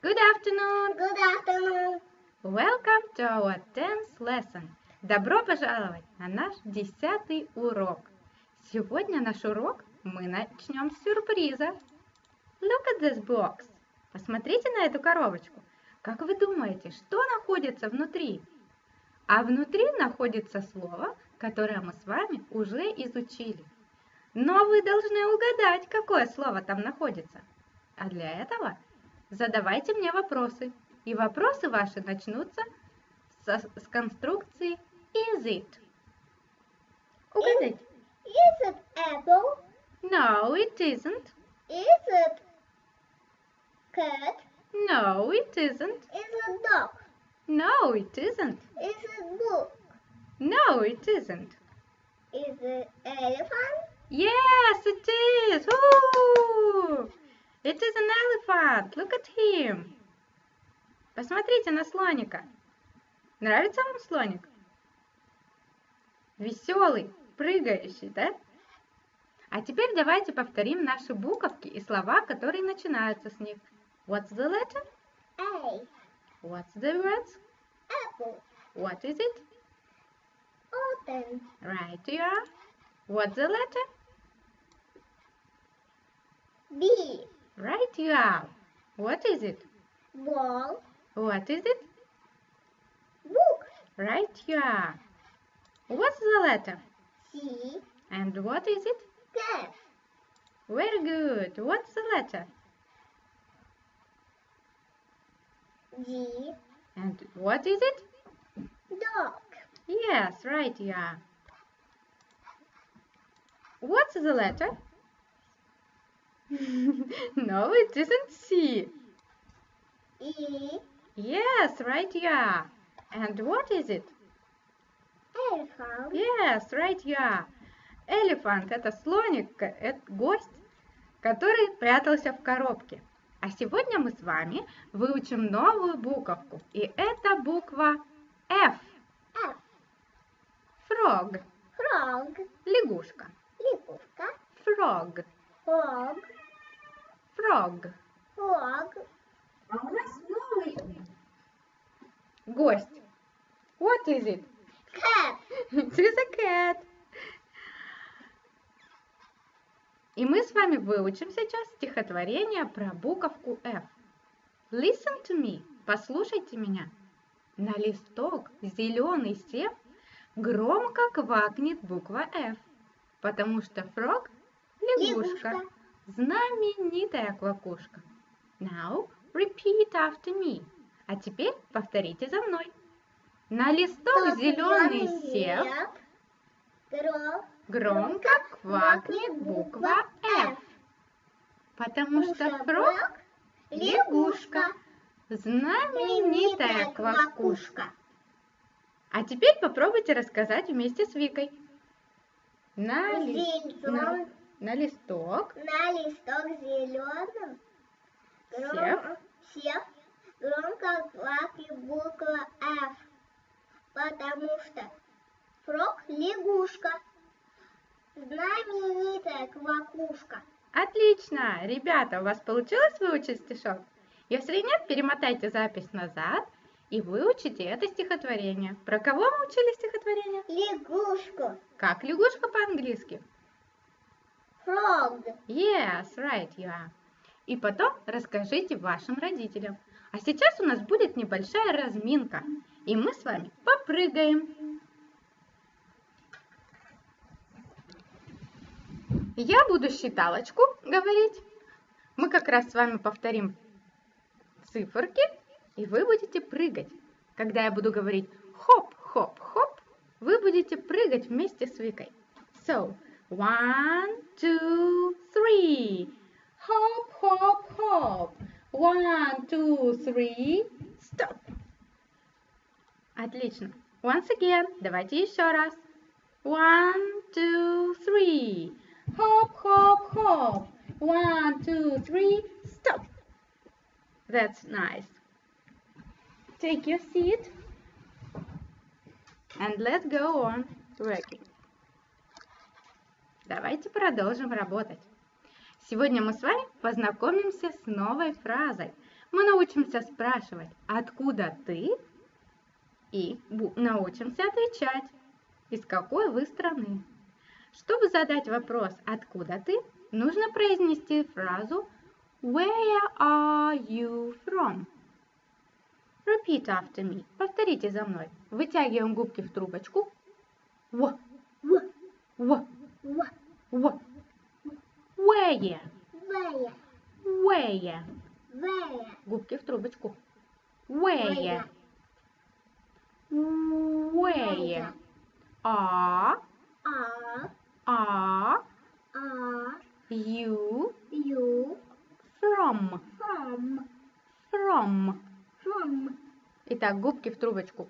Good afternoon! Good afternoon. Welcome to our 10th lesson. Добро пожаловать на наш десятый урок. Сегодня наш урок мы начнем с сюрприза. Look at this box. Посмотрите на эту коробочку. Как вы думаете, что находится внутри? А внутри находится слово, которое мы с вами уже изучили. Но вы должны угадать, какое слово там находится. А для этого задавайте мне вопросы. И вопросы ваши начнутся со- с конструкции is it. Угадайте. Is it apple? No, it isn't. Is it cat? No, it isn't. Is it dog? No, it isn't. Is it book? No, it isn't. Is it elephant? Yes, it is. Ooh! It is an elephant. Look at him. Посмотрите на слоника. Нравится вам слоник? Веселый, прыгающий, да? А теперь давайте повторим наши буковки и слова, которые начинаются с них. What's the letter? A. What's the words? Apple. What is it? Orange. Right you are. What's the letter? B. Right you are. What is it? Ball. What is it? Book. Right you are. What's the letter? C. And what is it? Cat. Very good. What's the letter? G. And what is it? Dog. Yes, right you are. What's the letter? no, it isn't C. E. Yes, right are. And what is it? Elephant. Yes, right are. Elephant – это слоник, к- это гость, который прятался в коробке. А сегодня мы с вами выучим новую буковку. И это буква F. F. Frog. Frog. Лягушка. Лягушка. Frog. Frog. Frog. Frog. А у нас новый гость. What is it? Cat. It is a cat. И мы с вами выучим сейчас стихотворение про буковку F. Listen to me. Послушайте меня. На листок зеленый сев громко квакнет буква F, потому что фрог – лягушка, Лягушка. Знаменитая квакушка. Now repeat after me. А теперь повторите за мной. На листок зеленый сев Гром. громко квакнет буква F, потому что фрог – лягушка, знаменитая квакушка. А теперь попробуйте рассказать вместе с Викой. На, ли- на, листок На листок зеленым Сев. сев громко квакнет буква F, потому что фрог лягушка, знаменитая квакушка. Отлично! Ребята, у вас получилось выучить стишок? Если нет, перемотайте запись назад и выучите это стихотворение. Про кого мы учили стихотворение? Лягушку. Как лягушка по-английски? Frog. Yes, right you are. И потом расскажите вашим родителям. А сейчас у нас будет небольшая разминка, и мы с вами попрыгаем. Я буду считалочку говорить. Мы как раз с вами повторим циферки, и вы будете прыгать. Когда я буду говорить хоп, хоп, хоп, вы будете прыгать вместе с Викой. So, one, two, three. Hop, hop, hop. One, two, three. Stop. Отлично. Once again. Давайте еще раз. One, two, three. Hop, hop, hop. One, two, three. Stop. That's nice. Take your seat. And let's go on working. Давайте продолжим работать. Сегодня мы с вами познакомимся с новой фразой. мы научимся спрашивать «Откуда ты?» и научимся отвечать «Из какой вы страны?». Чтобы задать вопрос «Откуда ты?», нужно произнести фразу Where are you from? Repeat after me. Повторите за мной. Вытягиваем губки в трубочку. В, В, в, В, в. Вэя, where. Вэя, Губки в трубочку. Where, where. Are, А, are А, you Ю, from? From, From. From, Итак, губки в трубочку.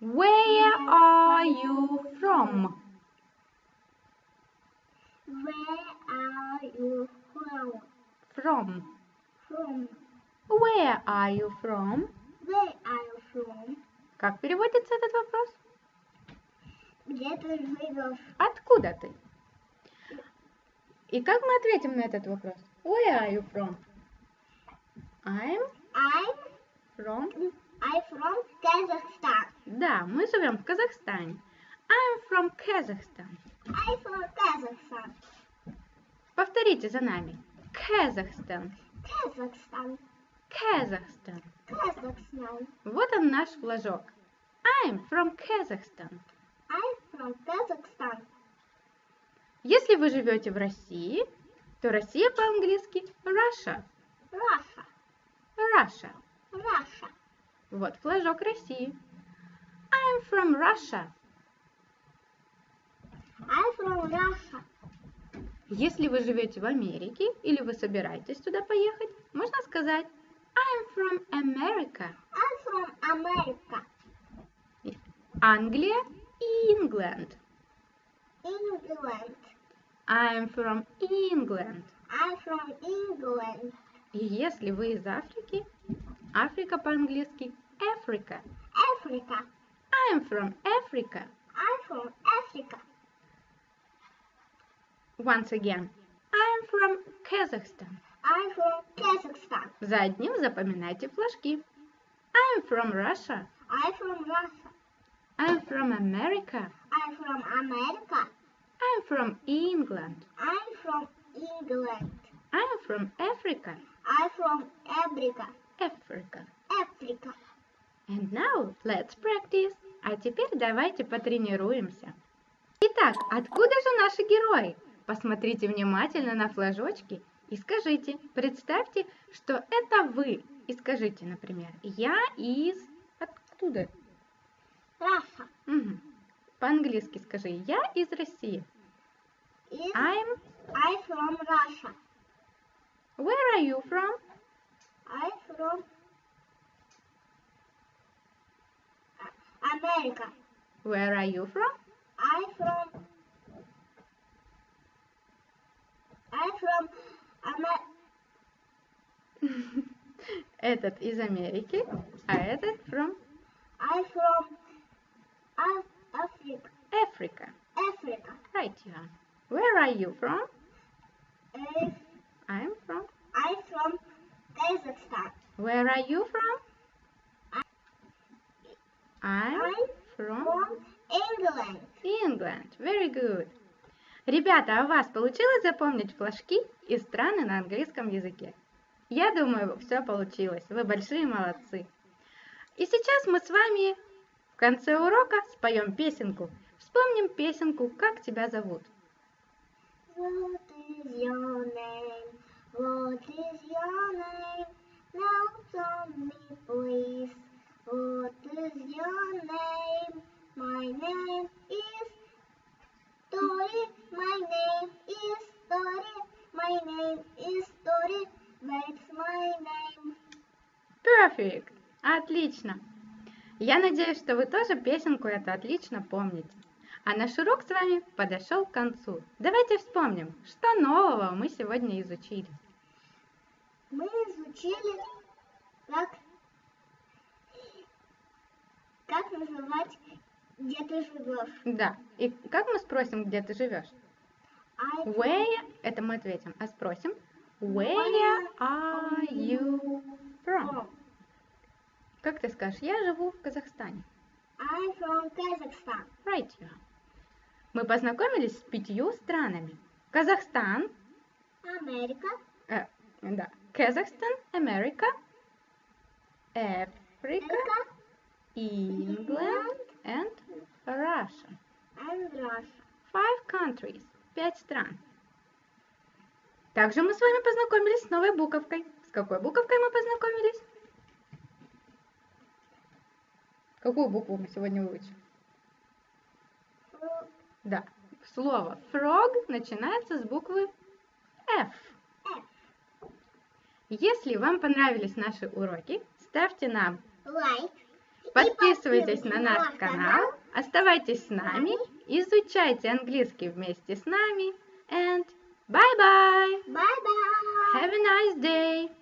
Where are you from? From. From, Where are you from? Where are you from? Как переводится этот вопрос? Где ты живешь? Откуда ты? И как мы ответим на этот вопрос? Where are you from? I'm I'm, from... I'm from Kazakhstan. Да, мы живем в Казахстане. I'm from Kazakhstan. I'm from Kazakhstan. Повторите за нами. Kazakhstan. Kazakhstan, Kazakhstan. Kazakhstan. Вот он наш флажок. I'm from Kazakhstan. I'm from Kazakhstan. Если вы живете в России, то Россия по-английски Russia. Russia, Russia. Russia. Вот флажок России. I'm from Russia. I'm from Russia. Если вы живете в Америке или вы собираетесь туда поехать, можно сказать I'm from America. I'm from America. Англия и England. England. I'm from England. I'm from England. И если вы из Африки, Африка по-английски Africa. Africa. I'm from Africa. I'm from Africa. Once again. I'm from Kazakhstan. I'm from Kazakhstan. За одним запоминайте флажки. I'm from Russia. I'm from Russia. I'm from America. I'm from America. I'm from England. I'm from England. I'm from Africa. I'm from Africa. Africa. Africa. And now let's practice. А теперь давайте потренируемся. Итак, откуда же наши герои? Посмотрите внимательно на флажочки и скажите, представьте, что это вы. И скажите, например, я из... Откуда? Russia. Мгм. По-английски скажи, я из России. Is I'm... I'm from Russia. Where are you from? I'm from America. Where are you from? I'm from from Amer- Этот из Америки, а этот from I'm from Af- Africa. Africa. Africa. Right, Jan. Where are you from? If I'm from. I'm from Kazakhstan. Where are you from? I'm I'm from from England. England. Very good. Ребята, а у вас получилось запомнить флажки и страны на английском языке? Я думаю, все получилось. Вы большие молодцы. И сейчас мы с вами в конце урока споем песенку. Вспомним песенку «Как тебя зовут». What is your name? What is your name? Now tell me, please. Отлично! Я надеюсь, что вы тоже песенку эту отлично помните. А наш урок с вами подошел к концу. Давайте вспомним, что нового мы сегодня изучили. Мы изучили, как, как называть, где ты живешь. Да, и как мы спросим, где ты живешь? I Where, это мы ответим, а спросим Where are you from? Как ты скажешь? Я живу в Казахстане. I'm from Kazakhstan. Right, you are. Мы познакомились с пятью странами. Казахстан, Америка, э, да, Казахстан, Америка, Африка, England and Russia. and Russia. Five countries. Пять стран. Также мы с вами познакомились с новой буковкой. С какой буковкой мы познакомились? Какую букву мы сегодня выучим? Да, слово frog начинается с буквы F. F. Если вам понравились наши уроки, ставьте нам, Лайк. Подписывайтесь на наш канал, оставайтесь с нами, изучайте английский вместе с нами, and bye-bye! Bye-bye. Have a nice day!